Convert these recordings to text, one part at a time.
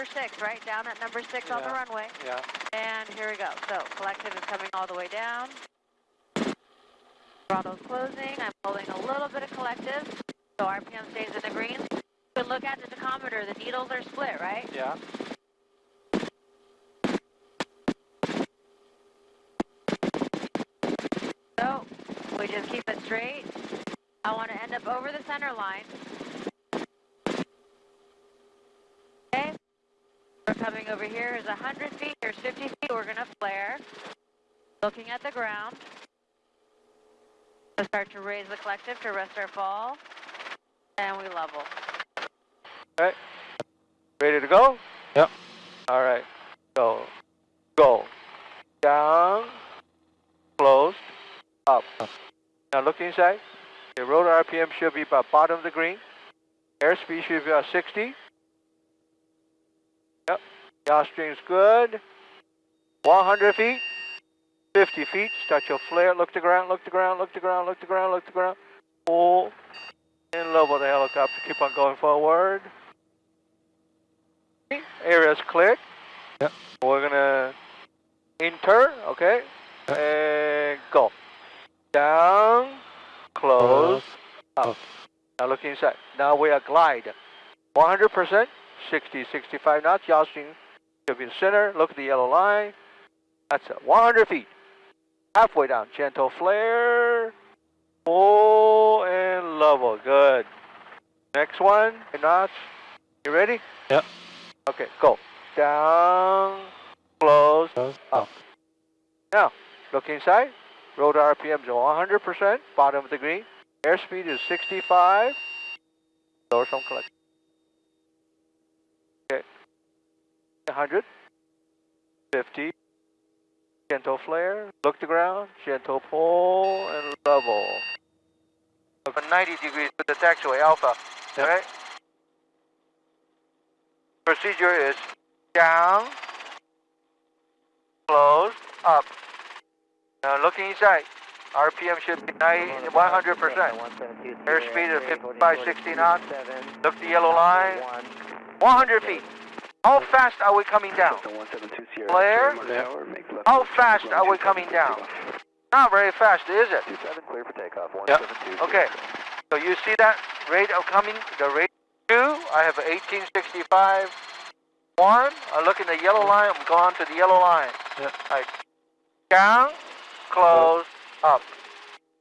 number six, right? Down at number six on the runway. Yeah. And here we go. So collective is coming all the way down. Throttle's closing. I'm holding a little bit of collective, so RPM stays in the green. You can look at the tachometer. The needles are split, right? Yeah. So we just keep it straight. I want to end up over the center line. Okay. We're coming over. Here's 100 feet. Here's 50 feet. We're going to flare. Looking at the ground. We'll start to raise the collective to rest our fall. And we level. All right. Ready to go? Yep. All right. Go. Go. Down. Closed. Up. Now look inside. The rotor RPM should be about bottom of the green. Airspeed should be about 60. Yep. Yaw string's good. 100 feet. 50 feet. Start your flare. Look to ground. Look to ground. Look to ground. Look to ground. Look to ground. Pull. And level the helicopter. Keep on going forward. Area's cleared. Yep. We're gonna enter, okay? Yep. And go. Down, close, up. up. Now look inside. Now we are glide. 100%, 60, 65 knots. Yaw string should be in the center. Look at the yellow line. That's it. 100 feet. Halfway down. Gentle flare. Full and level. Good. Next one. Knots. You ready? Yep. Okay, go. Down, close, Close. up. Now, look inside. Rotor RPMs are 100%, bottom of the green. Airspeed is 65. Lower some collect. Okay. 100. 50. Gentle flare. Look to ground. Gentle pull and level. Over 90 degrees to the taxiway, Alpha. Yep. Alright? Procedure is down, close, up. Now looking inside. RPM should be 90, 100%. Airspeed of 55, 60 knots. Look the yellow line. 100 feet. How fast are we coming down? Flare. How fast are we coming down? Not very fast, is it? clear for takeoff. Yep. Okay. So you see that rate of coming, the rate two, I have 1865. One, I look in the yellow line, I'm going to the yellow line. Yep. Right. Down, close, up.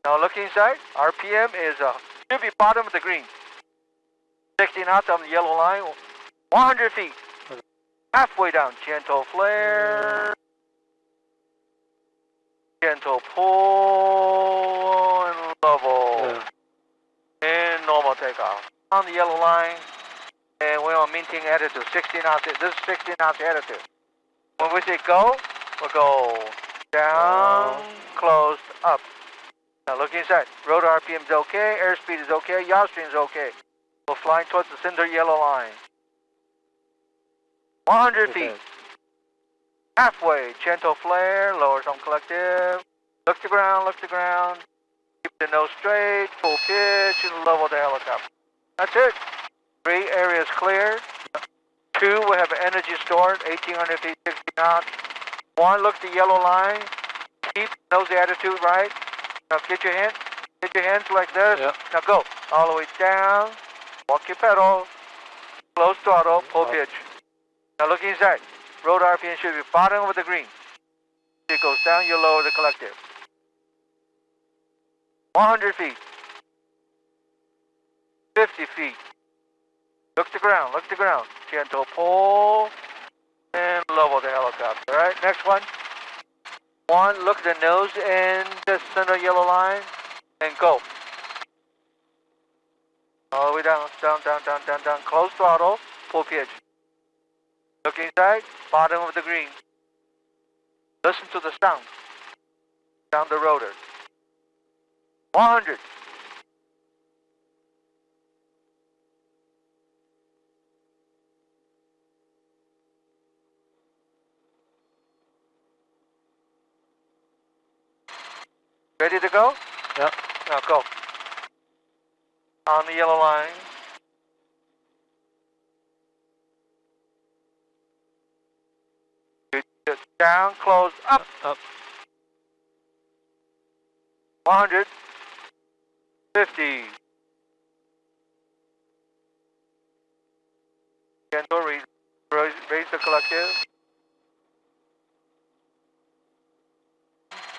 Now look inside, RPM is, uh, should be bottom of the green. 60 knots on the yellow line, 100 feet. Halfway down, gentle flare. Gentle pull and level. Yeah. And normal takeoff. On the yellow line, and we're on maintaining attitude, 60 knots. This is 60 knots attitude. When we say go, we'll go down, closed, up. Now look inside. Rotor RPM is okay, airspeed is okay, yaw string is okay. We're flying towards the center yellow line. 100 feet. Halfway, gentle flare, lower some collective. Look to ground, look to ground. Keep the nose straight, full pitch, and level the helicopter. That's it. Three areas cleared. Two, we have energy stored, 1800 feet, 60 knots. One, look the yellow line. Keep nose attitude right. Now get your hand, get your hands like this. Yep. Now go all the way down. Walk your pedal. Close throttle, full pitch. Now look inside. Road RPM should be bottom of the green. It goes down, you lower the collective. 100 feet. 50 feet. Look to ground, look to ground. Gentle pull and level the helicopter. All right, next one. One, look at the nose and the center yellow line and go. All the way down, down, down, down, down, down. Close throttle, full pitch. Look inside, bottom of the green. Listen to the sound. Down the rotor. 100. Ready to go? Yep. Now go. On the yellow line. Down, close, up. Up. 100. 50. Gentle, raise, raise, the collective.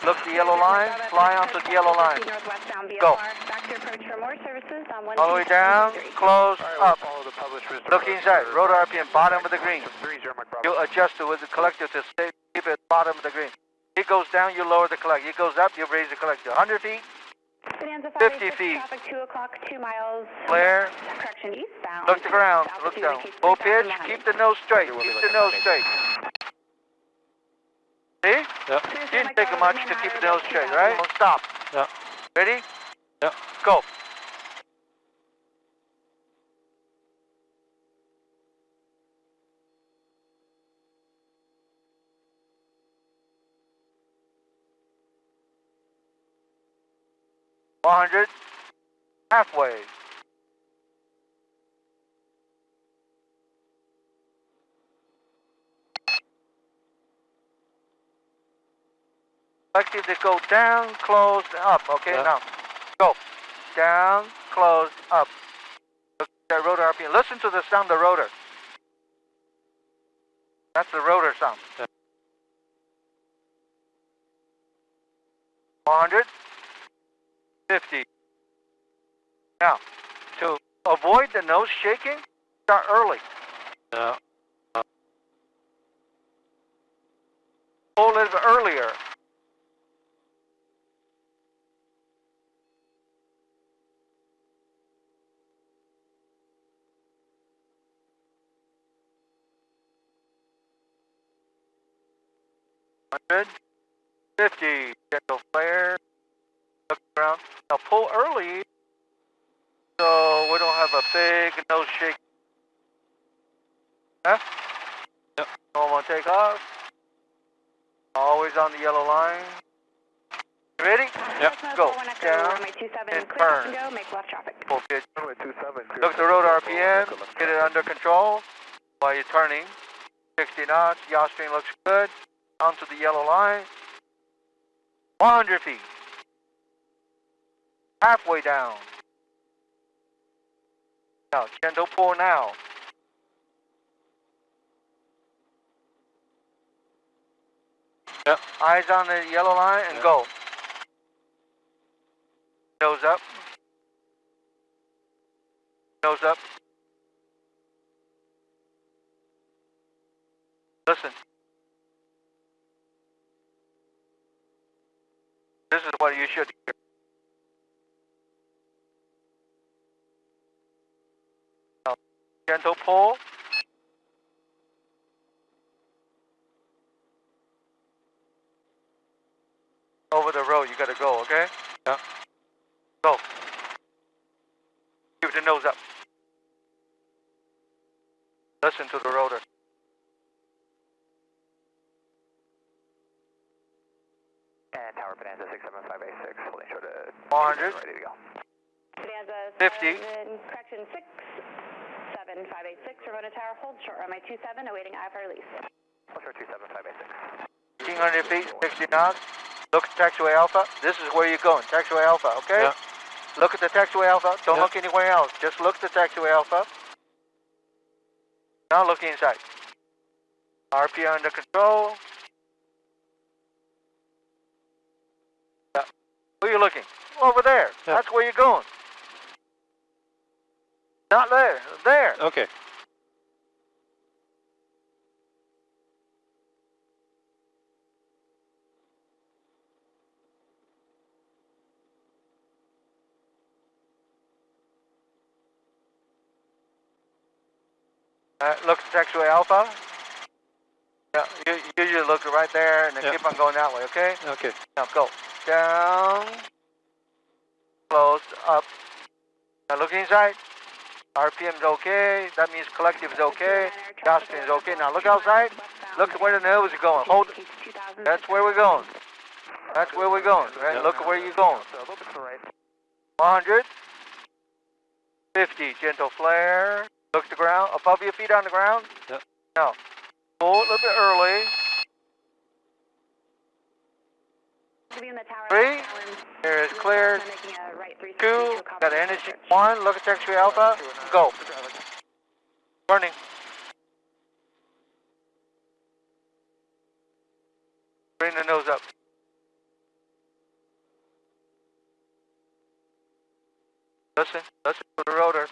Look the yellow line, fly onto the yellow line. Go. Back to approach for more services on one. All the way down, close, up. Follow the published Look inside, rotor RPM, bottom of the green. Three zero, Mike You adjust it with the collective to stay, keep it bottom of the green. It goes down, you lower the collective. It goes up, you raise the collective. 100 feet, 50 feet. Traffic 2 o'clock, 2 miles. flare, Correction eastbound. look the ground, look down. Full pitch, keep the nose straight, keep the nose straight. See? Yep. Didn't take much to keep the nose straight, right? Don't stop. Yeah. Ready? Yeah. Go. One hundred, halfway. Collective to go down, close, up. Okay, Yeah. now go down, close, up. That rotor RPM. Listen to the sound of the rotor. That's the rotor sound. Yeah. 150. Now, to avoid the nose shaking, start early. Yeah. Pull a little earlier. Hundred fifty, gentle flare. Look around. Now pull early, so we don't have a big nose shake. Huh? Yep. Normal takeoff. Always on the yellow line. You ready? Yep. Go. Down Runway 27, and turn. and go, make left traffic. Full pitch. Runway two seven. Look at the rotor RPM. Get it under control while you're turning. 60 knots. Yaw string looks good. Onto the yellow line. 100 feet. Halfway down. Now, gentle pull now. Yep. Eyes on the yellow line and Yep. go. Nose up. Nose up. Listen. This is what you should hear. Now, gentle pull. Over the road, you gotta go, okay? Yeah. Go. Keep the nose up. Listen to the rotor. Tower Bonanza six seven five eight six. Holding short at 100. Ready to go. Bonanza uh, 50. 7, correction 6, 7, 586, Ramona Tower, hold short runway 27, awaiting IFR release. Hold short two seven five eight six. 1,500 feet, 60 knots. Look at taxiway alpha. This is where you're going, taxiway alpha, okay? Yeah. Look at the taxiway alpha. Don't Yeah. look anywhere else. Just look at the taxiway alpha. Now look inside. RPM under control. Yeah. Where are you looking? Over there. Yeah. That's where you're going. Not there. There. Okay. Uh, look at taxiway alpha. Yeah, you, you usually look right there and then Yeah. keep on going that way, okay? Okay. Now go. Down. Close. Up. Now look inside. RPM is okay. That means collective is okay. Gospel is okay. Now look outside. Look at where the nose is going. Hold. That's where we're going. That's where we're going. Right? Look where you're going. So a little bit to the right. 100. 50. Gentle flare. Look the ground. Above your feet on the ground. Yep. Now, pull a little bit early. To be in the tower. Three. Here is cleared. Making a right 360 Two, got energy. One, look at taxiway Alpha. Go. Burning. Bring the nose up. Listen, listen to the rotor.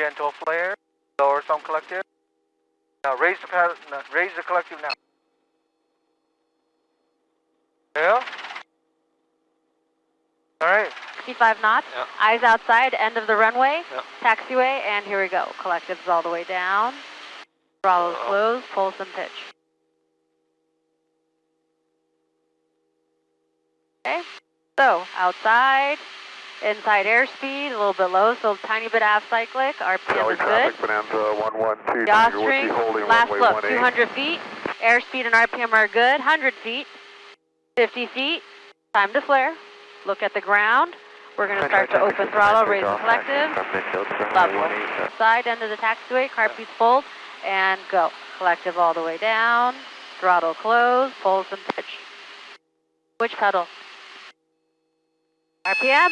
Gentle flare, lower some collective. Now raise the paddle, no, raise the collective now. Yeah? Alright, 65 knots. Yeah. Eyes outside, end of the runway. Yeah. Taxiway, and here we go. Collectives all the way down. Throttles Uh-oh. closed, pulse and pitch. Okay, so outside, inside airspeed, a little bit low, so tiny bit half cyclic. RPM is good. Bonanza 112, Yaw string, last look, 200 feet. Airspeed and RPM are good. 100 feet, 50 feet. Time to flare. Look at the ground. We're going to start to open throttle, raise the collective. Level. Side end of the taxiway, car seats fold, and go. Collective all the way down. Throttle close, pulse and pitch. Which pedal? RPM?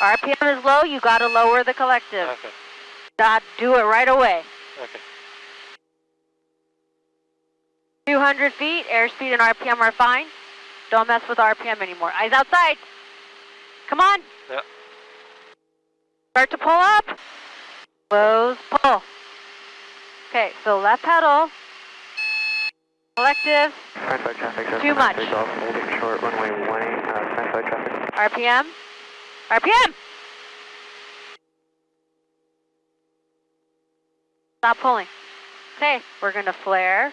RPM is low, you gotta lower the collective. okay, God, do it right away. okay. 200 feet, airspeed and RPM are fine. Don't mess with RPM anymore. Eyes outside. Come on. Yep. Start to pull up. Close, pull. Okay, so left pedal. Collective, Too much. holding short, runway 18, uh, standby traffic. RPM. RPM! Stop pulling. Okay, we're gonna flare.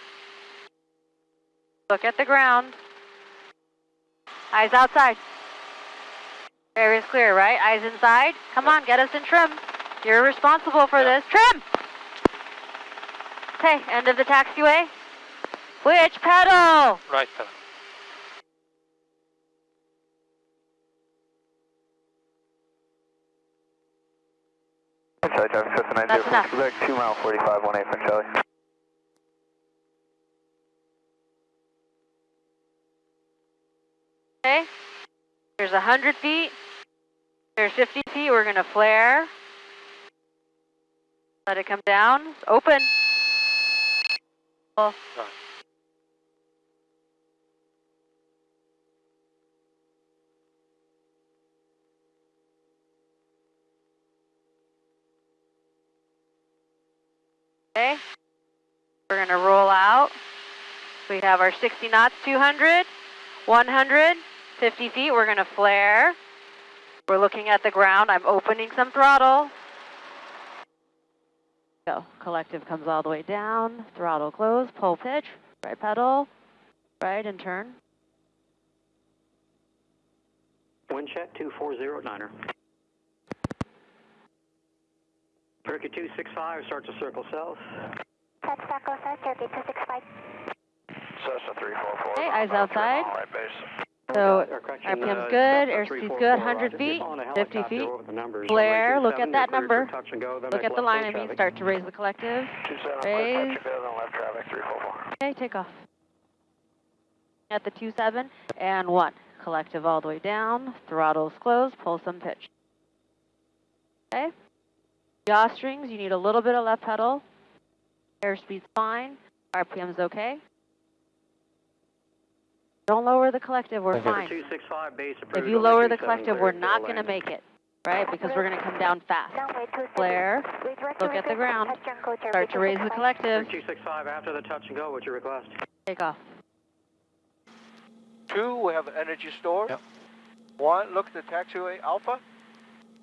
Look at the ground. Eyes outside. Area's clear, right? Eyes inside. Come on, get us in trim. You're responsible for this. Trim! Okay, end of the taxiway. Which pedal? Right pedal. Inside traffic, Cessna 90 That's enough. Quebec, 2 mile 45, 18 from Charlie. Okay. There's 100 feet. There's 50 feet. We're going to flare. Let it come down. Open. Pull. Okay. We're going to roll out. We have our 60 knots, 200, 100, 50 feet. We're going to flare. We're looking at the ground. I'm opening some throttle. Go. Collective comes all the way down. Throttle close. Pull pitch. Right pedal. Right and turn. Wind check 2409er. Turkey 265, start to circle south. Touch Taco South, Turkey 265. Cessna 344. Okay, eyes outside. Right base. So Or RPM's uh, good, Cessna airspeed's good, 100 feet, If you're calling a 50 feet. over Flare, look at that number. touch and go, Look at the line. I mean, start to raise the collective. 27, Raise. touch and go, then left traffic 344. Okay, take off. At the 2-7 and 1. Collective all the way down. Throttle's closed. Pull some pitch. Okay. Yaw strings, you need a little bit of left pedal. Airspeed's fine. RPM's okay. Don't lower the collective, we're fine. If you lower the collective, we're not going to make it, right? Because we're going to come down fast. Runway 27. Flare. Look at the ground. touch and go, Turkey Start to raise the 265. collective. 265 after the touch and go, what's your request? Take off. Two, we have energy store. Yep. One, look at the taxiway Alpha,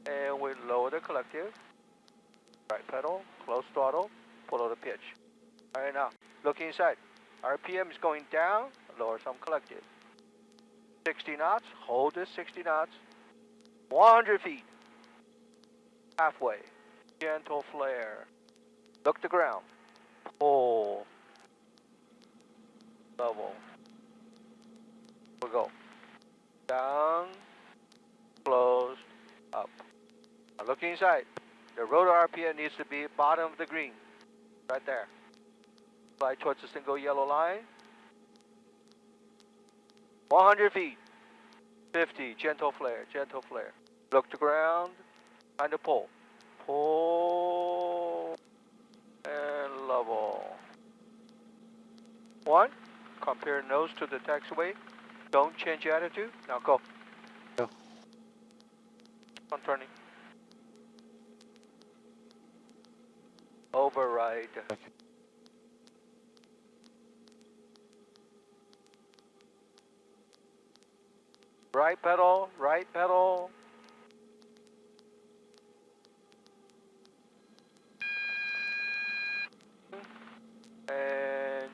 and we lower the collective. Right pedal, close throttle, follow the pitch. All right now, look inside. RPM is going down, lower some collective. 60 knots, hold this 60 knots. 100 feet. Halfway. Gentle flare. Look the ground. Pull. Level. We'll go. Down, closed, up. Now look inside. The rotor RPM needs to be bottom of the green. Right there. Fly towards the single yellow line. 100 feet. 50, gentle flare, gentle flare. Look to ground, kind of pull. Pull, and level. One, compare nose to the taxiway. Don't change attitude. Now go. Go. On turning. Override. Right pedal, right pedal. And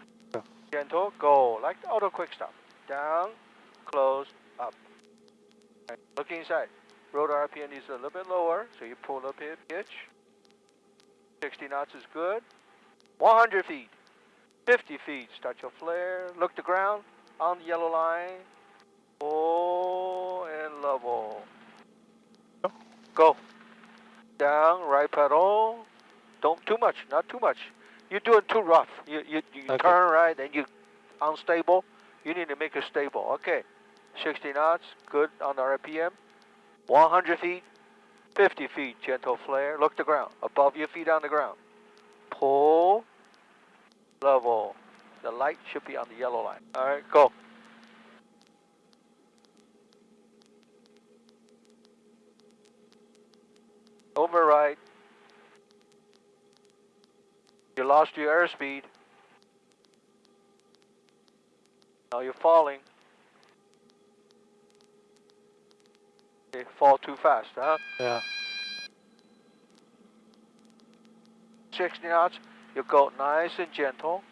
gentle, go, like the auto quick stop. Down, close, up. Look inside. Rotor RPM is a little bit lower, so you pull up here, pitch. 60 knots is good. 100 feet, 50 feet, start your flare, look the ground, on the yellow line, pull and level. Go. Down, right pedal. Don't too much, not too much. You're doing too rough. You you, you Okay. turn right and you unstable. You need to make it stable. Okay. 60 knots, good on the RPM. 100 feet, 50 feet, gentle flare. Look the ground, above your feet on the ground. Pull, level. The light should be on the yellow line. All right, go. Override. You lost your airspeed. Now you're falling. You fall too fast, huh? Yeah. 60 knots, you go nice and gentle.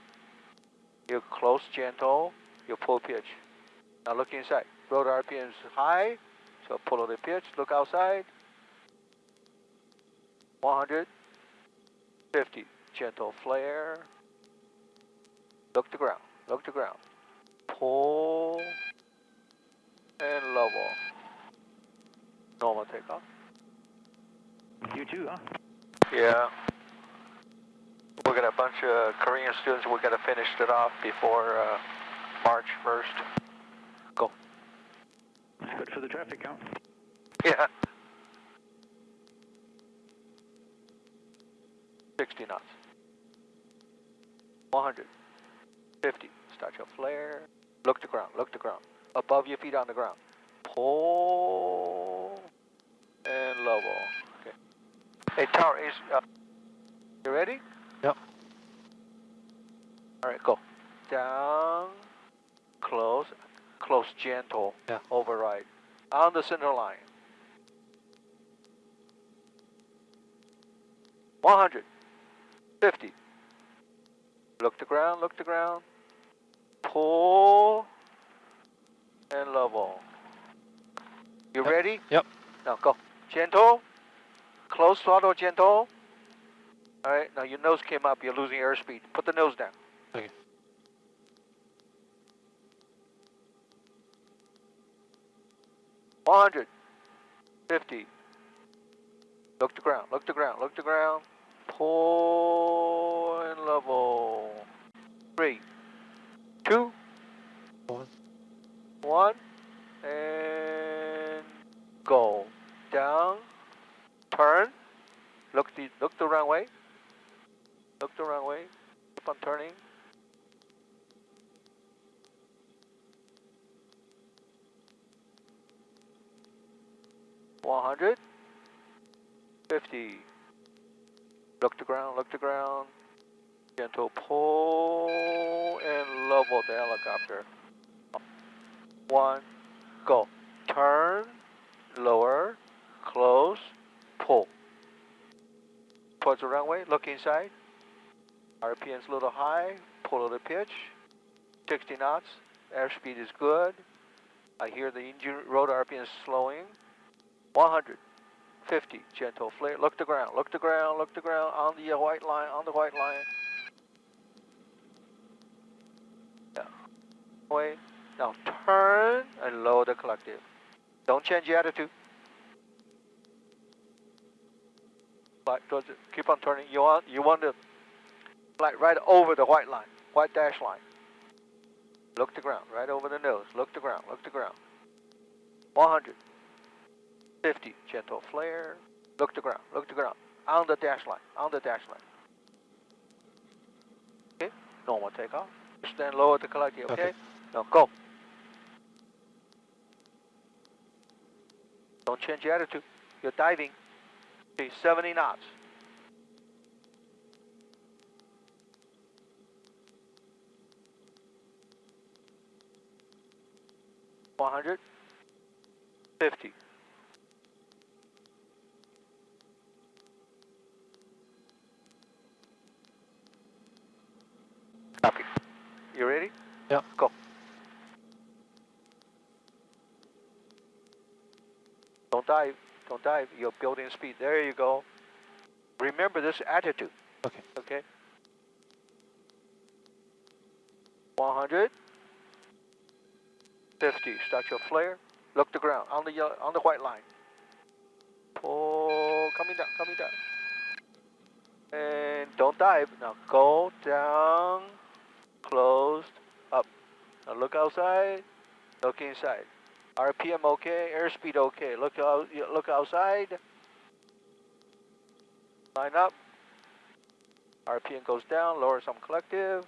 You close gentle, you pull pitch. Now look inside. Rotor RPM is high, so pull out the pitch, look outside. 150, gentle flare. Look to ground, look to ground. Pull and level. Normal takeoff. You too, huh? Yeah. We got a bunch of Korean students. We got to finish it off before uh, March 1st. Go. That's good for the traffic count. Yeah. 60 knots. 100. 50. Start your flare. Look to ground. Look to ground. Above your feet on the ground. Pull and level. Okay. Hey, Tower, is uh, you ready? Yep. All right, go. Down, close, close, gentle. Yeah. Override. On the center line. 100. 50. Look to ground, look to ground. Pull and level. You Yep. ready? Yep. Now go. Gentle. Close throttle, gentle. All right, now your nose came up. You're losing airspeed. Put the nose down. Okay. One hundred. Fifty. Look to ground. Look to ground. Look to ground. Pull and level. Three. Two. One. One. And go. Down. Turn. Look the look the runway. Look the runway. Keep on turning. One hundred. Fifty. Look to ground, look to ground. Gentle pull and level the helicopter. One, go. Turn, lower, close, pull. Towards the runway, look inside. RPM's a little high, pull a little pitch. 60 knots, airspeed is good. I hear the engine rotor RPM slowing. 100. 50, gentle flare. Look to ground, look to ground, look to ground, on the white line, on the white line. Yeah. Now turn and lower the collective. Don't change your attitude. Keep on turning. You want you want to fly right over the white line. white dash line. Look to ground, right over the nose. Look to ground, look to ground. 100. 50, gentle flare. Look to ground, look to ground. On the dash line, on the dash line. Okay, normal takeoff. Stand low at the collective, okay? Okay. Now go. Don't change your attitude. You're diving. Okay, 70 knots. One hundred fifty. Copy. You ready? Yeah. Go. Don't dive. Don't dive. You're building speed. There you go. Remember this attitude. Okay. Okay. 100. 50. Start your flare. Look the ground on the yellow, on the white line. Pull. Coming down. Coming down. And don't dive. Now go down. Closed. Up. Now look outside. Look inside. RPM okay, airspeed okay. Look out, look outside. Line up. RPM goes down, lower some collective.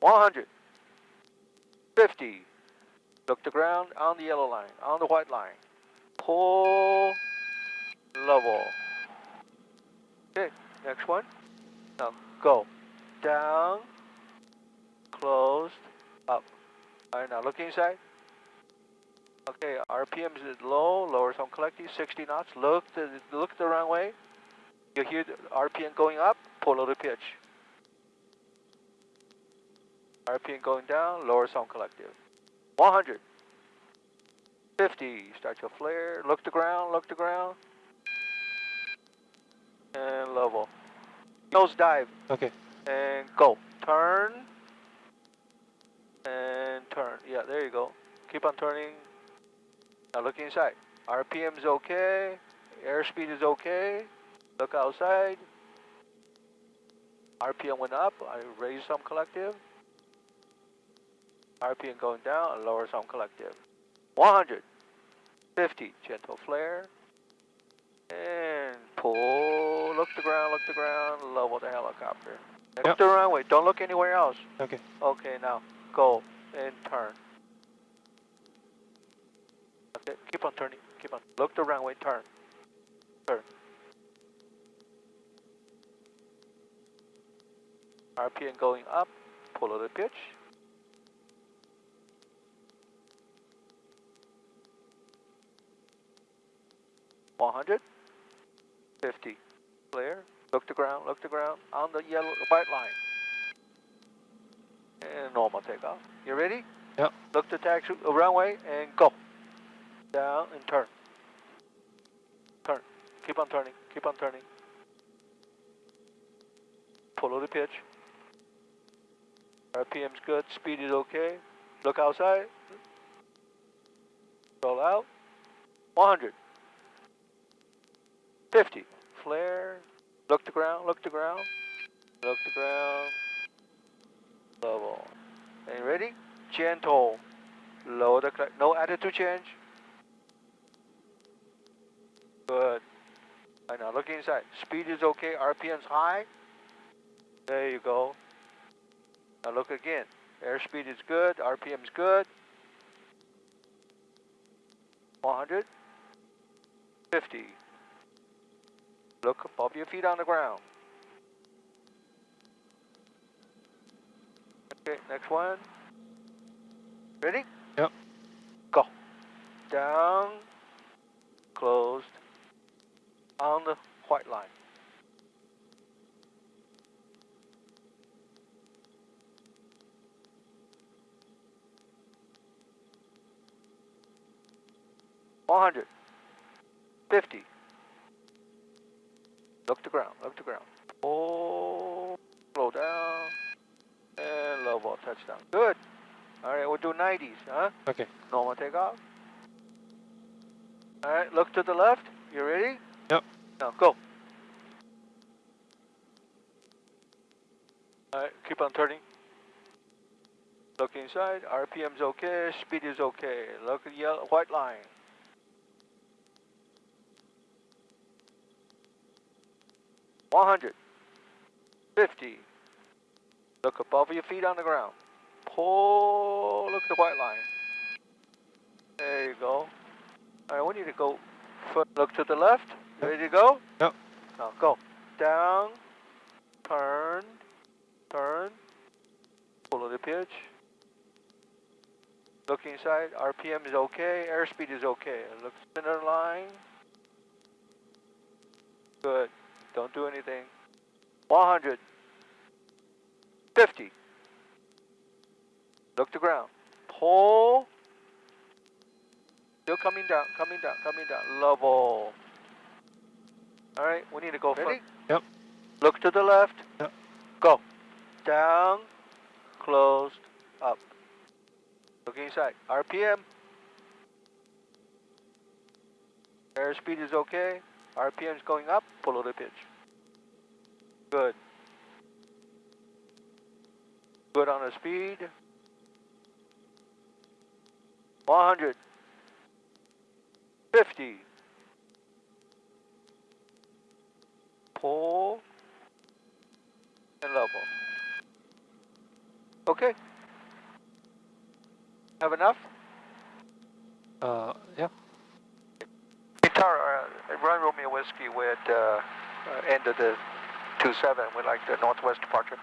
100. 50. Look to ground on the yellow line, on the white line. Pull. Level. Okay, next one. Now go. Down. Closed. Up. Alright, now look inside. Okay, RPM is low, lower some collective, 60 knots. Look the look the runway. You hear the RPM going up, pull out the pitch. RPM going down, lower some collective. 100. 50, start your flare. Look to ground, look to ground. And level. Nose dive Okay. and go. Turn. And turn. Yeah, there you go. Keep on turning. Now look inside. RPM is okay. Airspeed is okay. Look outside. RPM went up. I raised some collective. RPM going down. I Lower some collective. 100. 50. Gentle flare. And pull. Look the ground. Look the ground. Level the helicopter. Next Yep. to the runway. Don't look anywhere else. Okay. Okay, now go and turn. Keep on turning. Keep on. Look the runway. Turn. Turn. RPM going up. Pull a little pitch. One hundred. Fifty. Clear. Look to ground. Look to ground. On the yellow, white line. And normal takeoff. You ready? Yep. Look to taxi uh, runway and go. Down and turn. Turn. Keep on turning. Keep on turning. Follow the pitch. RPM's good. Speed is okay. Look outside. Roll out. 100. 50. Flare. Look to ground. Look to ground. Look to ground. Level. And you ready? Gentle. Lower the no attitude change. Good. Now look inside. Speed is okay. RPM's high. There you go. Now look again. Airspeed is good. RPM's good. 100. 50. Look above your feet on the ground. Okay, next one. Ready? Yep. Go. Down. Closed. On the white line. One hundred. Fifty. Look to ground, look to ground. Oh, slow down. And low ball touchdown. Good. All right, we'll do 90s, huh? Okay. Normal takeoff. All right, look to the left. You ready? Now go. Alright, keep on turning. Look inside, RPM's okay, speed is okay. Look at yellow, white line. One hundred. Fifty. Look above your feet on the ground. Pull, look at the white line. There you go. Alright, we need to go, look to the left. Ready to go? Yep. Now go. Down, turn, turn, follow the pitch. Look inside, RPM is okay, airspeed is okay. Look center line. Good. Don't do anything. 100. 50. Look to ground. Pull. Still coming down, coming down, coming down. Level. Alright, we need to go Ready? Yep. Look to the left. Yep. Go. Down, closed, up. Look inside. RPM. Airspeed is okay. RPM is going up. Follow the pitch. Good. Good on the speed. 100. 50. And level. Okay. Have enough? Uh, yeah. Guitar, uh, run Romeo Whiskey with uh, uh, end of the 27 with like the northwest departure.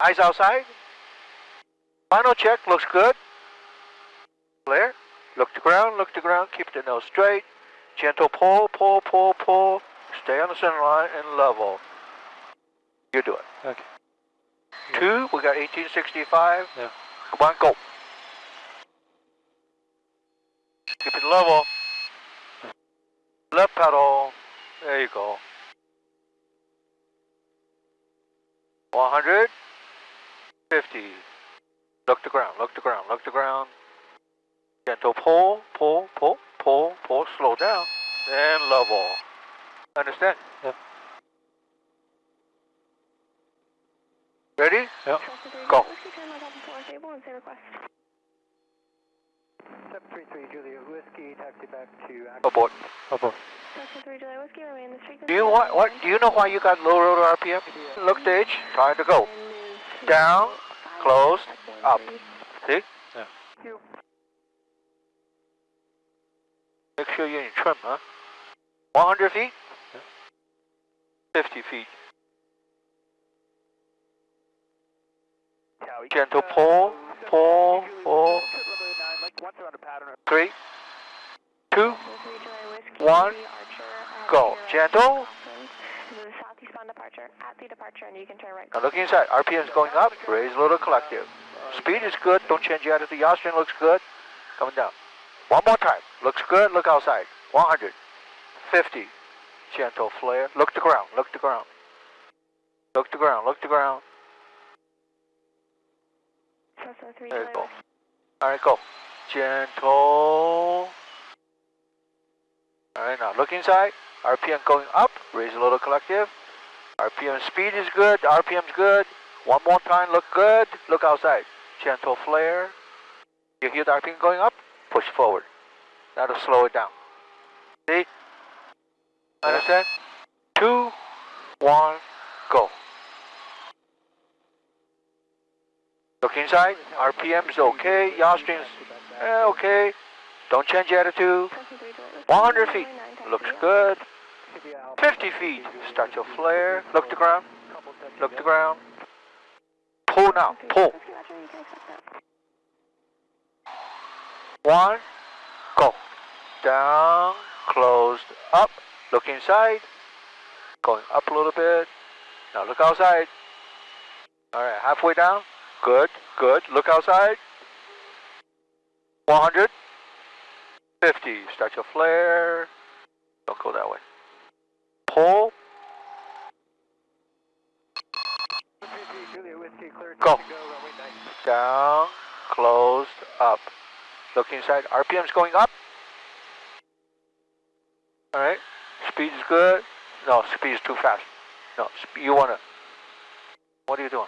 Eyes outside. Final check, looks good. Clear. Look to ground, look to ground, keep the nose straight. Gentle pull, pull, pull, pull. Stay on the center line and level. You do it. Okay. Two, we got 1865. Yeah. Come on, go. Keep it level. Left pedal. There you go. 100. 50. Look to ground, look to ground, look to ground. Gentle pull, pull, pull, pull, pull, slow down, and level. Understand? Yeah. Ready? Yeah. Go. 733 Julia Whiskey, taxi back to Abort. Oh, oh, Abort. Do you want what? Do you know why you got low rotor RPM? Look stage, time to go. Down, closed, up. See? Yeah. Make sure you're in trim, huh? 100 feet? 50 feet. Gentle pull, pull, pull. Three, two, one, go. Gentle. Departure at the departure, and you can turn right. Now look inside. RPM is going up. Raise a little collective. Speed is good. Don't change the attitude. The yaw string looks good. Coming down. One more time. Looks good. Look outside. 100. 50. Gentle flare. Look to ground. Look to ground. Look to ground. Look to ground. There you go. All right, go. Gentle. All right, now look inside. RPM going up. Raise a little collective. RPM speed is good. RPM's good. One more time. Look good. Look outside. Gentle flare. You hear the RPM going up? Push forward. That'll slow it down. See? Understand? Two, one, go. Look inside. RPM is okay. Yaw strings, eh, okay. Don't change attitude. 100 feet. Looks good. 50 feet. Start your flare. Look to ground. Look to ground. Pull now. Pull. One. Go. Down. Closed. Up. Look inside. Going up a little bit. Now look outside. Alright, halfway down. Good, good. Look outside. 100. 50. Start your flare. Don't go that way. Pull. Go. Down. Closed. Up. Look inside. RPM's going up. Alright. Speed is good. No, speed is too fast. No, you want to. What are you doing?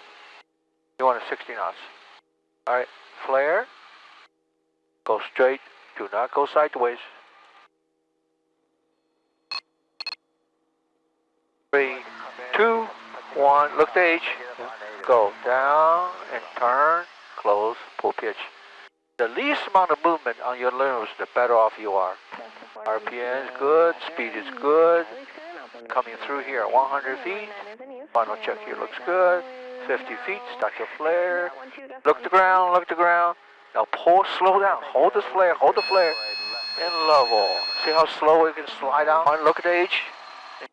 You want a 60 knots. Alright. Flare. Go straight. Do not go sideways. Three, two, one. Look the H. Go down and turn. Close. Pull pitch. The least amount of movement on your limbs, the better off you are. RPM is good. Speed is good. Coming through here at 100 feet. Final check here looks good. 50 feet. Start your flare. Look the ground. Look the ground. Now pull. Slow down. Hold the flare. Hold the flare. And level. See how slow it can slide down? Look at the H.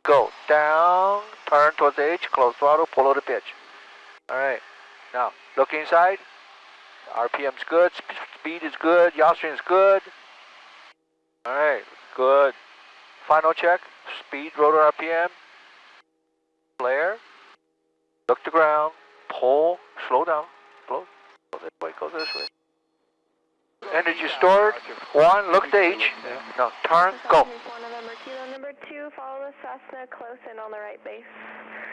Go down. Turn towards the H. Close throttle. Pull out the pitch. All right. Now look inside. RPM's good. sp- Speed is good. Yaw is good. All right. Good. Final check. Speed, rotor RPM. Flare. Look to ground. Pull. Slow down. Slow. Go this way. Go this way. Energy stored. One. Look at H. no, turn. Go. One November Kilo number two, follow the Cessna close in on the right base.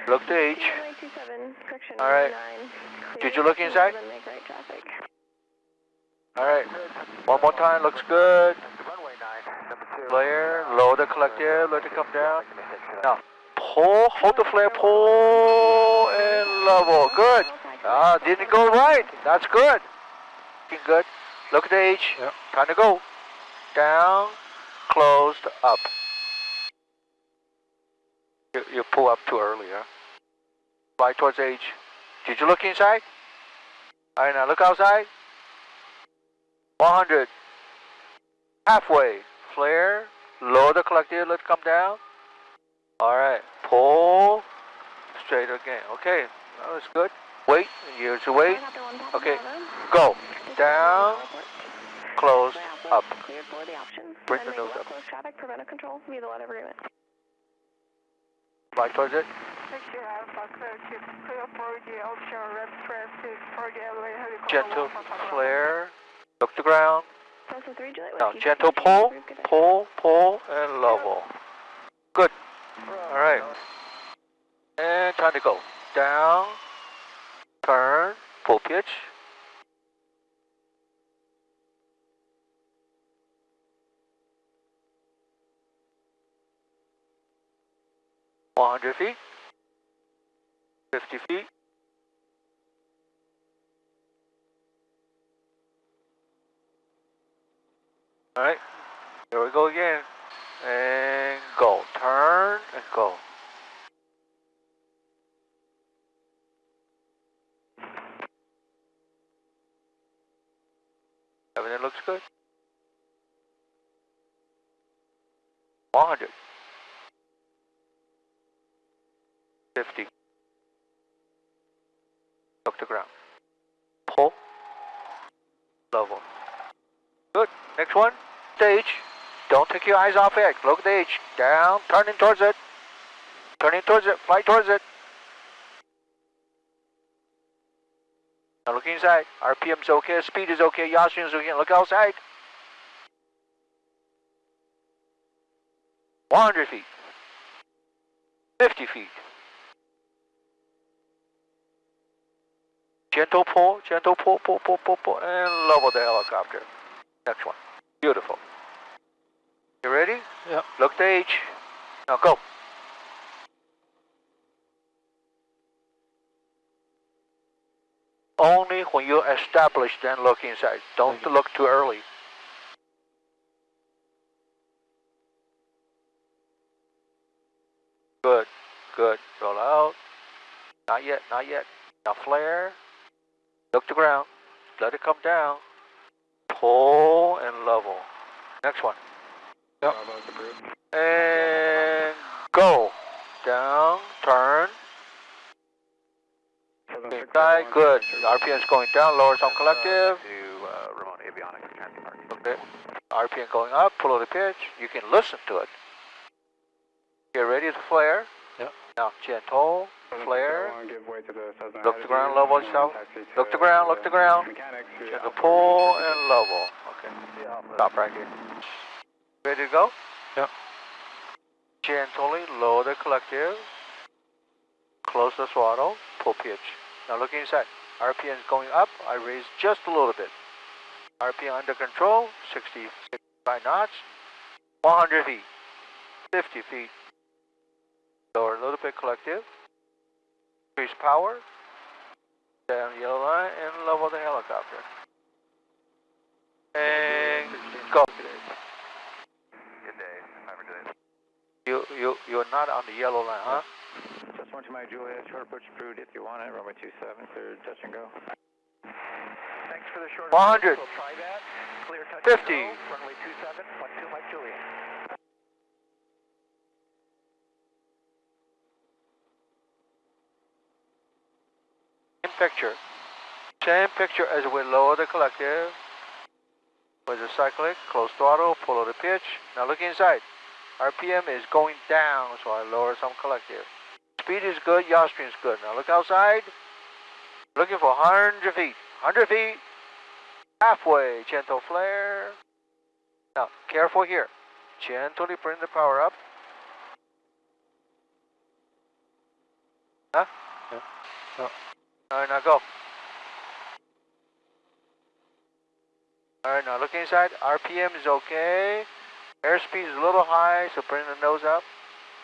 Look to H. Runway 27, correction, All right. nine. Did you look inside? Then make. All right. One more time. Looks good. Flare. Lower the collective. Let it come down. Now pull. Hold the flare. Pull and level. Good. Ah, didn't go right. That's good. Looking good. Look at the H. Yeah. Time to go. Down. Closed. Up. You, you pull up too early, huh? Fly towards H. Did you look inside? All right, now look outside. 100. halfway, flare, lower the collective, Let's come down. Alright, pull, straight again. Okay, that was good. Wait, you to wait. Okay, go. Down, close, up. Cleared for the options. Bring the nose up. Traffic, control via the letter agreement. Fly towards it. Picture Alpha, clear to clear for the ocean red traffic for the LA helicopter. Gentle flare, look the ground. Delta 3, Juliet Now, gentle pull, pull, pull, and level. Good. Alright. And time to go. Down, turn, full pitch. One hundred feet. Fifty feet. Alright. Here we go again. And go. Turn and go. Everything looks good. 100. 50. Look the ground. Pull. Level. Good. Next one. Stage. Don't take your eyes off it. Look at the H. Down. Turning towards it. Turning towards it. Fly towards it. Now look inside. RPM's okay. Speed is okay. Yaw string is okay. Look outside. 100 feet. 50 feet. Gentle pull, gentle pull, pull, pull, pull, pull, and level the helicopter. Next one. Beautiful. You ready? Yeah. Look the H. Now go. Only when you establish, then look inside. Don't look too early. Good, good. Roll out. Not yet, not yet. Now flare. Look the ground. Let it come down. Pull and level. Next one. Yep. And go. Down, turn. Inside, good. RPM's going down, lower some collective. To uh, remote avionics transit park. Okay. RPM going up, pull out the pitch. You can listen to it. Get ready to flare. Yep. Now gentle, flare. Look the ground, level itself. Look the ground, look the ground. Gentle pull and level. Okay. Stop right here. Ready to go? Yep. Gently lower the collective. Close the throttle, pull pitch. Now look inside. RPM is going up. I raise just a little bit. RPM under control, 60, 65 knots. 100 feet, 50 feet. Lower a little bit collective. Increase power. Down yellow line and level the helicopter. And go. Good day. Have a good day. You you you're not on the yellow line, huh? Just one to my Juliet, short approach approved if you want it. Runway 27, clear touch and go. Thanks for the short 100. We'll try that. Clear touch 50. and go. Runway 27, 12 Mike Juliet. Same picture. Same picture as we lower the collective. With the cyclic, close throttle, pull out the pitch. Now look inside. RPM is going down, so I lower some collective. Speed is good, yaw string is good. Now look outside. Looking for 100 feet. 100 feet. Halfway, gentle flare. Now, careful here. Gently bring the power up. Huh? Yeah. Yeah. Alright, now go. Alright, now look inside. RPM is okay. Airspeed is a little high, so bring the nose up.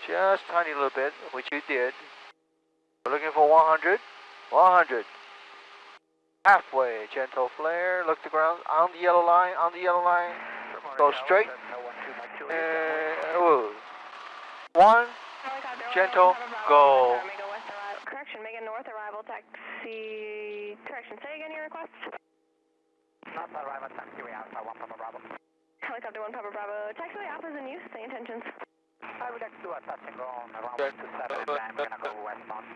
Just tiny little bit, which you did. We're looking for 100. 100. Halfway, gentle flare. Look the ground. On the yellow line, on the yellow line. Go straight. And. One. Gentle, go. Correction, say again your request? Not arrival taxi, we Alpha 1 Papa Bravo. Helicopter 1 Papa Bravo, taxiway Alpha's in use, same intentions. I would next to a touch and go on the runway 27 and then we're gonna go westbound.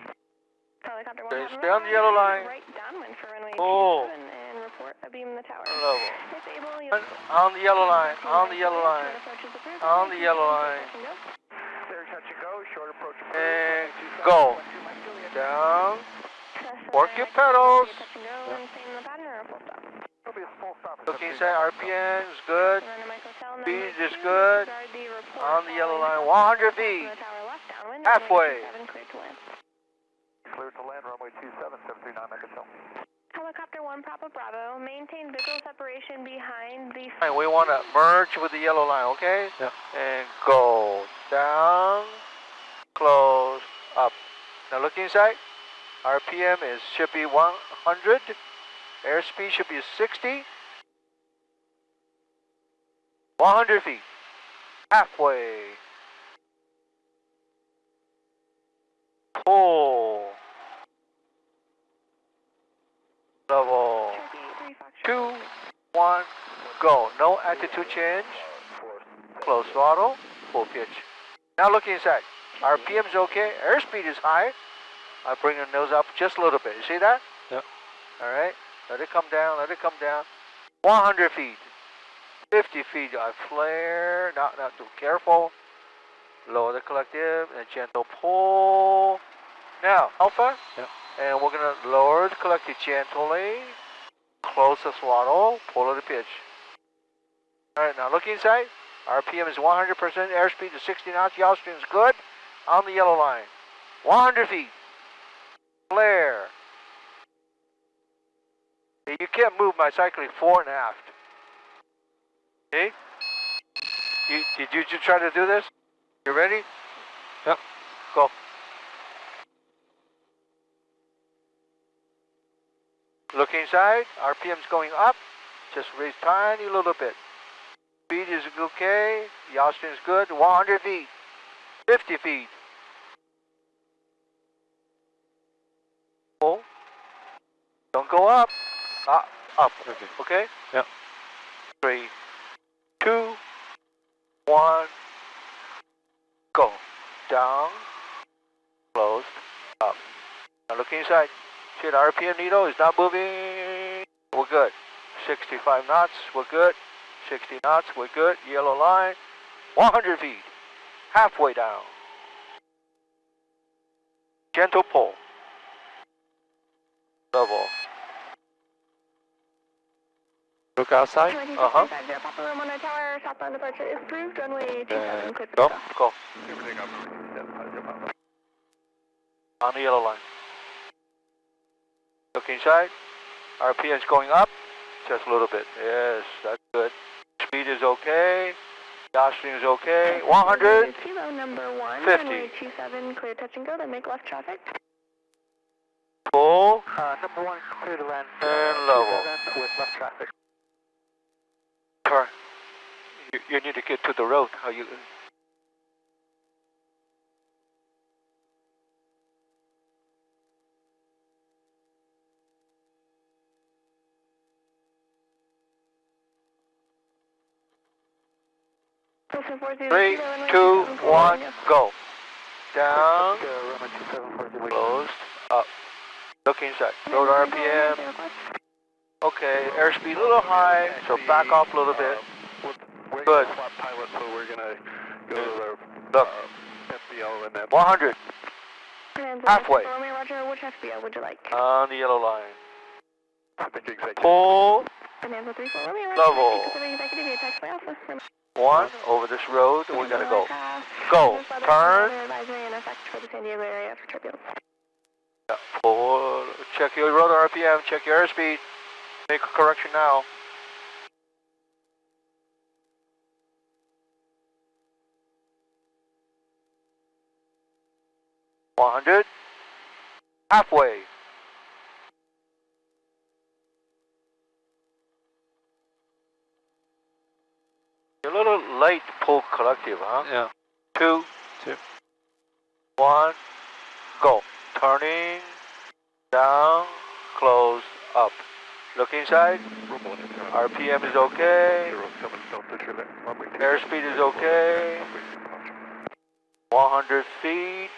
Helicopter 1 Okay, Papa stay on the yellow line. Right downwind for runway Oh. 27 and report abeam the tower. Level. If able, you'll... On the yellow line, on the yellow line, Approach is approved. on the yellow line. Touch and go. Clear touch and go, short approach and go. Down. Press Work and your exit, pedals. Touch and go and same in the pattern or a full stop. It'll be a full inside, RPM is good. Run to Mike Hotel, Speed is good. disregard the report On the yellow line, 100 from feet. the tower left downwind, Halfway. runway 27 cleared to. Clear to land, runway 27, 739 Megatel. Helicopter 1 Papa Bravo, maintain visual separation behind the... Fine, we want to merge with the yellow line, okay? Yeah. And go. Down. Close. Up. Now look inside. RPM is should be 100. Airspeed should be 60. 100 feet. Halfway. Pull. Level. Turkey 3 Foxtrot. Two, one, go. No attitude change. Close throttle. Full pitch. Now look inside. RPM is okay. Airspeed is high. I bring the nose up just a little bit. You see that? Yep. All right. Let it come down. Let it come down. 100 feet. 50 feet. I flare. Not not too careful. Lower the collective and gentle pull. Now alpha. Yep. And we're gonna lower the collective gently. Close the throttle. Pull the pitch. All right. Now look inside. RPM is 100%. Airspeed is 60 knots. Yaw string is good. On the yellow line. 100 feet. Flare. You can't move my cyclic fore and aft. Okay? You, did you just try to do this? You ready? Yep. Go. Look inside. RPM's going up. Just raise tiny little bit. Speed is okay. Yaw string is good. 100 feet. 50 feet. Pull. Don't go up. Ah, up. Okay. Okay? Yep. Three, one, go. Down, closed, up. Now look inside. See the RPM needle is not moving. We're good. 65 knots, we're good. 60 knots, we're good. Yellow line, 100 feet. Halfway down. Gentle pull. Level. Look outside. Uh-huh. Papa Room 1 Tower, southbound departure is approved, runway 27 Uh, for Go, takeoff. go. On the yellow line. Look inside. RPM is going up. Just a little bit. Yes, that's good. Speed is okay. Yaw string is okay. 100. Kilo number 1, 50. runway 27 clear touch and go, then make left traffic. Full Uh, number one, clear to land. and level. With left traffic. Turn. You, you need to get to the road. How you? Postal 40 Three, two, 27 clear one, go. Down, runway 27, 40 closed, up. Look inside. Rotor RPM. Okay, airspeed a little high, so back off a little bit. We're Good. gonna pilot, so we're gonna go to the Look, FBO and then 100 halfway. Roger, which FBO would you like? on the yellow line. Pull Bonanza 3 4 Romeo Roger, Level. Pacific Executive, via taxi Alpha. one over this road, and we gotta go. Go. Turn. Advisory in effect for the San Diego area for turbulence. Pull. Check your rotor RPM. Check your airspeed. Make a correction now. One hundred. Halfway. You're a little late to pull collective, huh? Yeah. Two. Two. One. Go. Turning. Down. Close. Up. Look inside. RPM is okay. Airspeed is okay. 100 feet.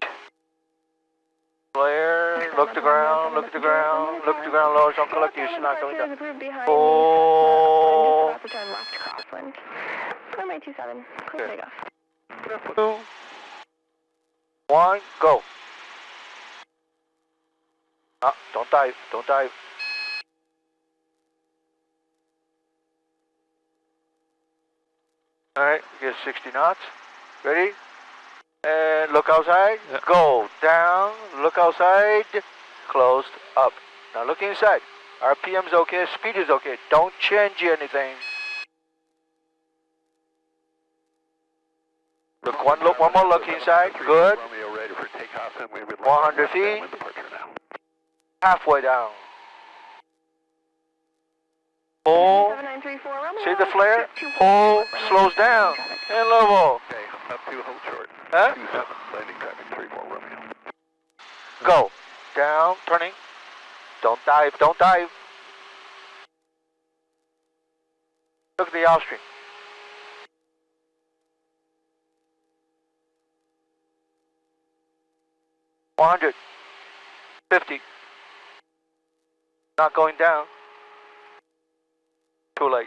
Flare. Look the ground. Look at the ground. Look at the ground. Lowers on collect. You're not going down. Oh. About to turn left crosswind. 27, clear Okay. takeoff. Two. One. Go. Ah, don't dive. Don't dive. All right, get 60 knots. Ready? And look outside. Yeah. Go down. Look outside. Closed up. Now look inside. RPM's okay. Speed is okay. Don't change anything. Look one look. One more look inside. Good. 100 feet. Halfway down. Pull. 7934, See the flare? Two- two- Slows down. And level. Okay, up to hold short. Huh? Two seven, landing traffic three four Romeo. Go. Down. Turning. Don't dive. Don't dive. Look at the outstream. One hundred. Fifty. Not going down. Too late.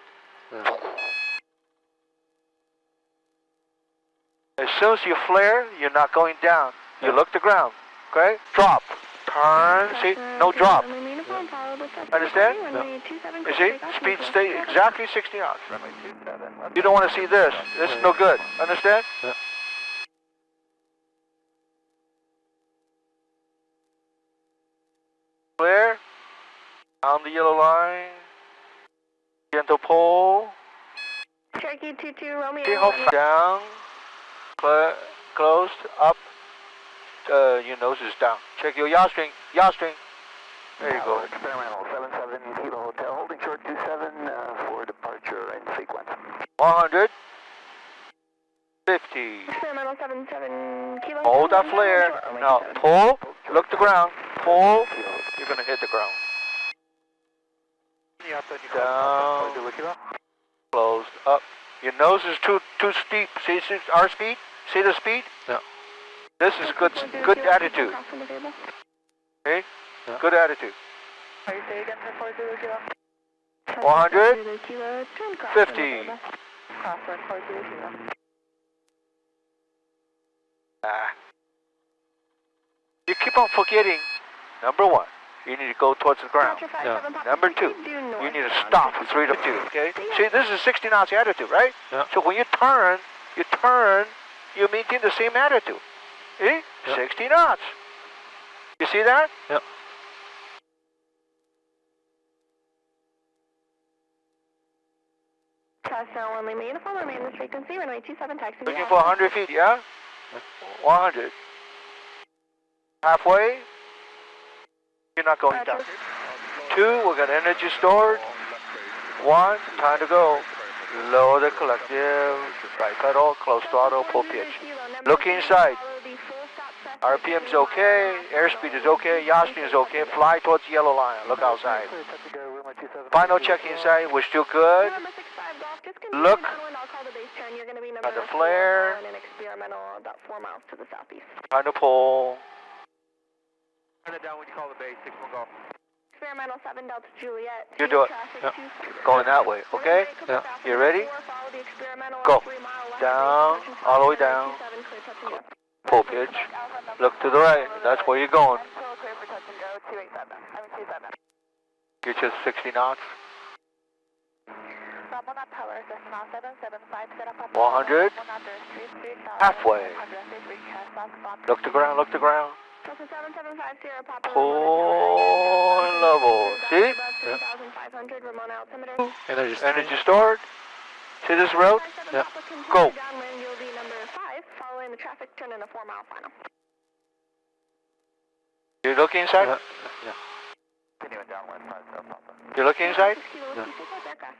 As soon as you flare, you're not going down. You look the ground. Okay? Drop. Turn. See? No drop. Understand? No. You see? Speed stay exactly 60 knots. Runway two seven. You don't want to see this. This is no good. Understand? Yeah. Clear. On the yellow line. Gentle pull. Cherokee 22, Romeo. See how down. Cl closed. Up. Uh, your nose is down. Check your yaw string. Yaw string. There you go. Experimental seven seven Kilo Hotel, holding short two seven uh, for departure in sequence. 100. 50. Experimental 77 kilo. Hold that flare. Now pull. Look the ground. Pull. You're gonna hit the ground. Down. Closed. Up. Your nose is too too steep. See, see our speed. See the speed? Yeah. This is good good attitude. Okay. Yeah. Good attitude. Are you say again for 40 kilo? 100. Kilo, turn crosswind 50. over. Crosswind 40 kilo. Ah. You keep on forgetting. Number one, you need to go towards the ground. Five, Yeah. seven, Number two, due You need to stop three to two. Okay. See, this is 60 knots attitude, right? Yeah. So when you turn, you turn, you maintain the same attitude. See? Yeah. 60 knots. You see that? Yep. Cessna one Lima uniform, remain this frequency, runway 27, taxi. Looking for 100 feet, yeah? 100. Halfway. You're not going down. Two, we got energy stored. One, time to go. Lower the collective. Right pedal, close throttle, pull pitch. Look inside. RPM's okay, airspeed is okay, yaw speed is okay, fly towards the yellow line, look outside. Final check inside, we're still good. November 65 Golf, just continue Look. downwind, the base turn. You're going to be Got the flare. on an experimental about four miles to the southeast. Time to pull. Turn it down when you call the base, six one golf. Experimental 7 Delta Juliet. You do it. Yeah. Going that way, okay? Yeah. You ready? Follow the experimental Go. three mile left Down, all the way down. 27, clear touch and go. Pull pitch. Look to the right, that's where you're going. Still clear for touch and go, 287. I mean 27. Get you 60 knots. Ramona Tower, Cessna 775, set up 100. Halfway. Look to ground, look to ground. Cessna 775 Sierra Papa. Pull and level. See? Above 3,500 Ramona altimeter. Energy. Energy stored. See this road? Yeah. Go. Downwind, you'll be number 5, following the traffic turn in a 4 mile final. You look inside? Yeah. Yeah. Continuing downwind, five. You look inside? 6 kilo whiskey, take off aircraft.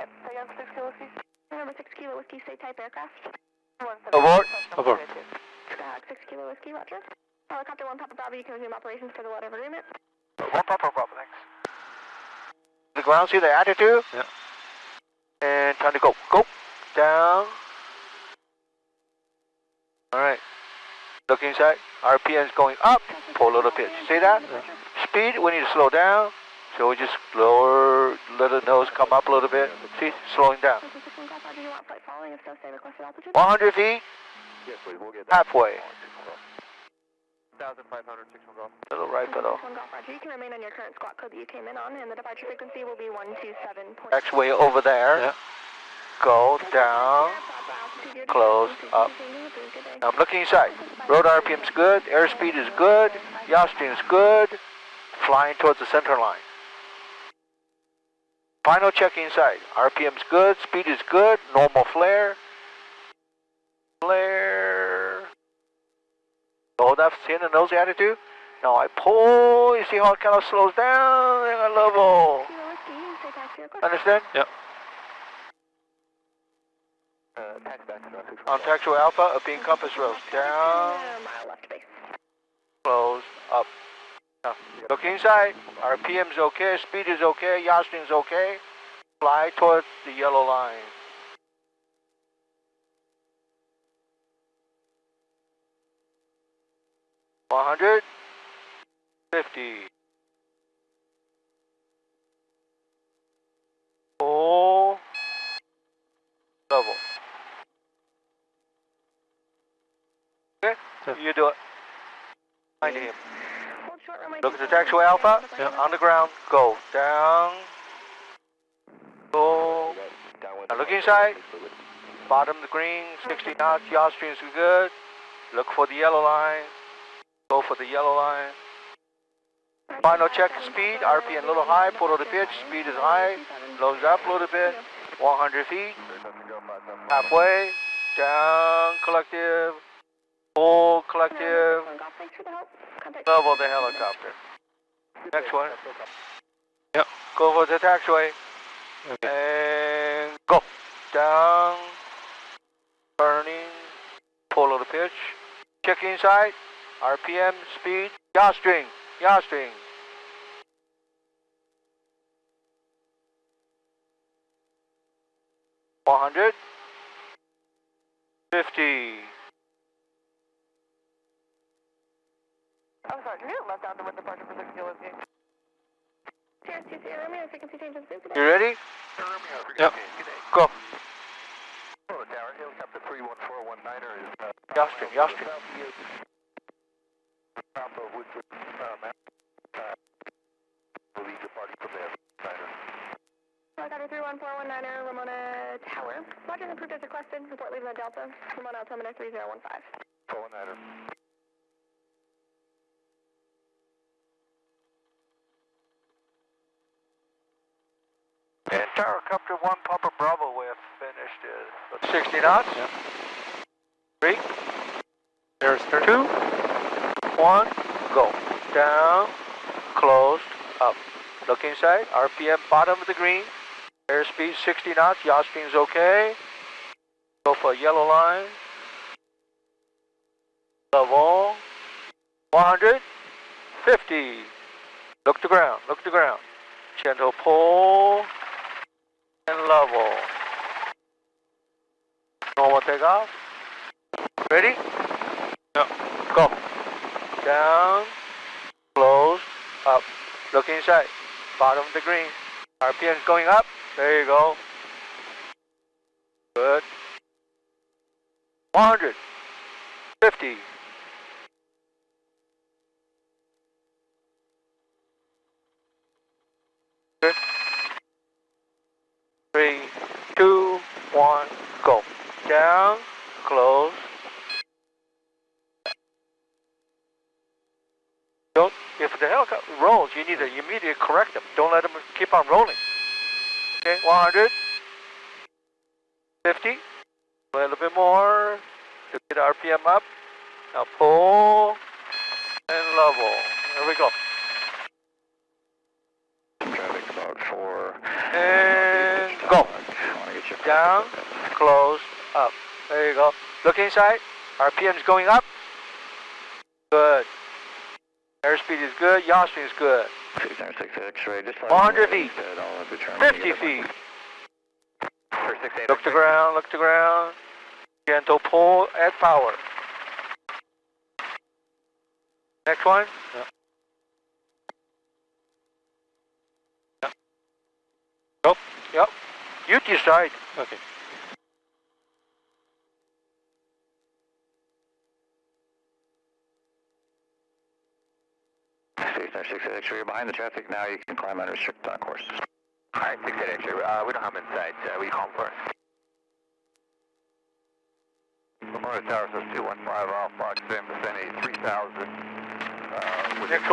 Yep, 6 kilo feet. Number 6 kilo whiskey, stay type aircraft. Abort. Abort. 6 kilo whiskey, roger. Helicopter 1 Papa Bravo, you can resume operations for the letter of agreement. One Papa Bravo, thanks. The ground, see the attitude? Yeah. And time to go. Go. Down. Alright. Look inside. RPM is going up. Pull a little pitch. See that? Speed, we need to slow down. So we just lower, let the nose come up a little bit. See, slowing down. This is Golf Roger, you want flight following, if so, say requested altitude. 100 feet, Yes, please, we'll get halfway. 1,500, 6 one golf. Little right pedal. Golf Roger, you can remain on your current squawk code that you came in on, and the departure frequency will be 127. X-way over there. Yeah. Go down. Close, up. I'm looking inside. Rotor RPM's good, airspeed is good, yaw string is good, flying towards the center line. Final check inside. RPM's good, speed is good, normal flare. Flare. Oh, that's in the nose attitude. Now I pull, you see how it kind of slows down, and I level. Understand? Yep. Uh, tax back to On Taxiway Alpha, up in compass rose. Down, Mile left base. close, up. Look inside. RPM's okay, speed is okay, yaw string's okay. Fly towards the yellow line. One hundred fifty. Full level. Okay, you do it. Find him. Look at the 27, taxiway alpha. Yeah. On the ground. Go down. Go. Now look inside. Bottom the green. 60 knots. Yaw strings are good. Look for the yellow line. Go for the yellow line. Final check speed. RPM a little high. Pull to the pitch. Speed is high. Loads up a little bit. 100 feet. Halfway. Down. Collective. Full collective. One Golf, thanks for the Level the helicopter. Next one. Yep. Go for the taxiway. Okay. And go. Down. Turning. Pull of the pitch. Check inside. RPM, speed. Yaw string. Yaw string. One hundred. Fifty. Oh, sorry, you left out the wind departure for 60 Olivia. Sierra 2 Sierra Romeo, frequency change is good today. You ready? Yep. Go. Hello, Tower. Helicopter 31419er is... Uh, Yaw string. Yaw string. Top of Woodford, uh, map. Uh, will lead departing from there. Niner. Helicopter 31419er, Ramona Tower. Roger, approved as requested. Report leaving the Delta. Ramona altimeter 3015. 419er. And Tower Copter 1 Papa Bravo, we have finished it. 60 knots. Yep. Three, There's two, one, go. Down, closed, up. Look inside, RPM bottom of the green. Airspeed 60 knots, yaw string's okay. Go for yellow line. Level, 150. Look to ground, look to ground. Gentle pull level. Normal takeoff. Ready? Yep. Go. Down, close, up. Look inside. Bottom of the green. RPM's going up. There you go. Good. 100. 50. Good. Three, two, one, go. Down, close. Don't, if the helicopter rolls, you need to immediately correct them. Don't let them keep on rolling. Okay, 100. 50. A little bit more to get RPM up. Now pull and level. There we go. Traffic about 4. And go. Down, close, up. There you go. Look inside. RPM's going up. Good. Airspeed is good, yaw speed is good. 696 X-ray, just like 100 feet. said, I'll determine 50 feet. Look to ground, look to ground. Gentle pull, add power. Next one. Go. Yep. You decide. Okay. Six nine six X-ray, you're behind the traffic now, you can climb unrestricted on course. Alright, six eight X-ray, uh, we don't have him in sight, uh, we call first. Memorial Tower says two one five off Fox Sim, vicinity three thousand, uh,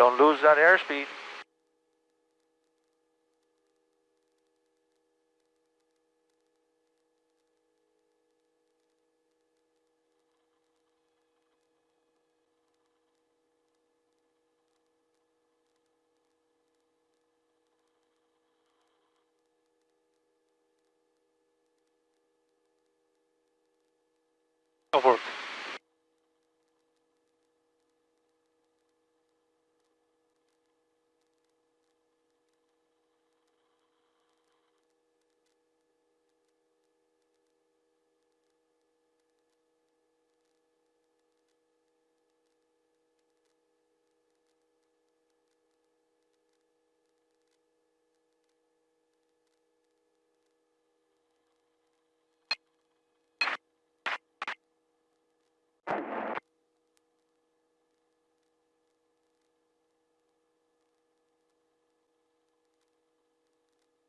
Don't lose that airspeed. Over.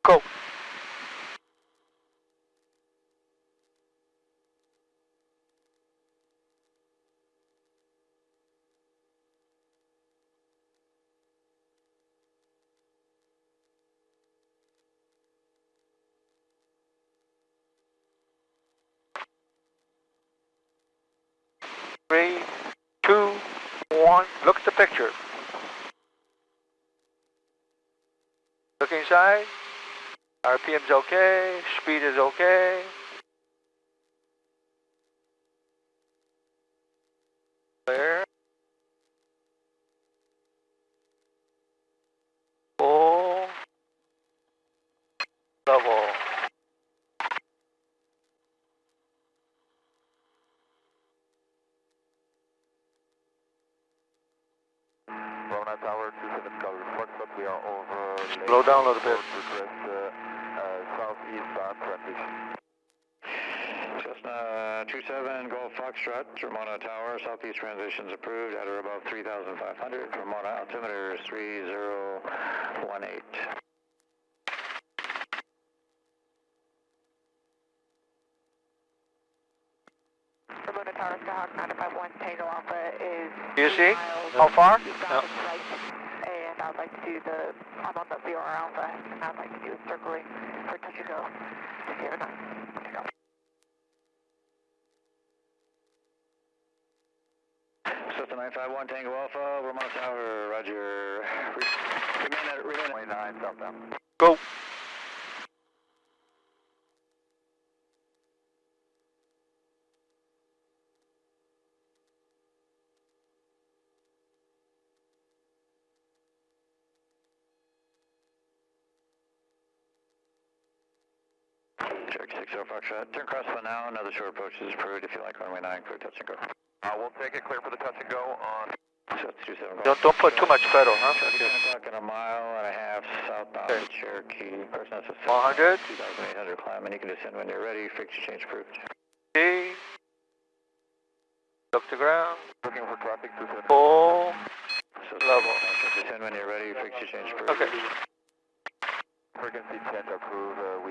Go. Three, two, one. Look at the picture. Look inside. RPM's okay, speed is okay. Clear. Full. Level. Corona Tower, two seven Calgary report, but we are over. Slow down a little bit. Request, uh, uh, southeast bound transition. Cessna 27 Golf Foxtrot, Ramona Tower, southeast transitions approved at or above 3,500. Ramona altimeter is 3018. Ramona Tower, Skyhawk 951 Tango Alpha is. Do you see? How far? south of right, And I'd like to do the, I'm on the VR Alpha, and I'd like to do a circling for touch and go to Sierra 9. Touch and go. Cessna 951 Tango Alpha, Ramona Tower, roger. Re- Remain at, remain at 29 southbound. Go. Check 60 Foxtrot. Turn crosswind now. Another short approach is approved. If you like runway 9, clear touch and go. Uh, we'll take it clear for the touch and go on. So it's 27 Golf. Don't, don't put too much pedal, huh? Traffic 10 o'clock in a mile and a half southbound Okay. Cherokee. Person has a 100. 2,800 climb, and you can descend when you're ready. Frequency change approved. See. Look to ground. Looking for traffic, two seven. Full. So Level. Descend when you're ready. Frequency change approved. Okay. Frequency change approved, uh, we